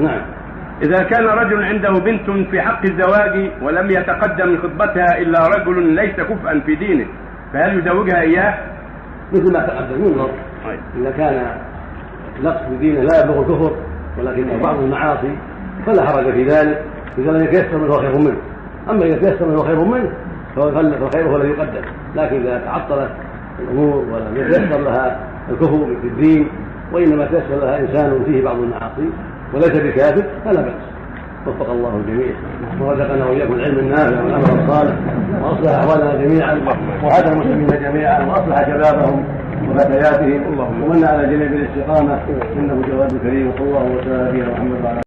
نعم. إذا كان رجل عنده بنت في حق الزواج ولم يتقدم لخطبتها إلا رجل ليس كفءا في دينه فهل يزوجها إياه؟ مثل ما تقدم ينظر طيب. إذا كان نقص في دينه لا يبلغ الكفر ولكنه بعض المعاصي فلا حرج في ذلك. إذا لم يتيسر منه خير منه. أما إذا تيسر منه خير منه فالخير هو الذي يقدم. لكن إذا تعطلت الأمور ولم يتيسر لها الكفر في الدين وإنما تيسر لها إنسان فيه بعض المعاصي وليس بكافر فلا بأس. وفق الله الجميع. ورزقنا وإياكم العلم النافع والعمل الصالح. وأصلح أحوالنا جميعا وهدى المسلمين جميعا وأصلح شبابهم وفتياتهم. ومن على جميع بالاستقامه إنه جواد كريم. وصلى الله وسلم على محمد وعلى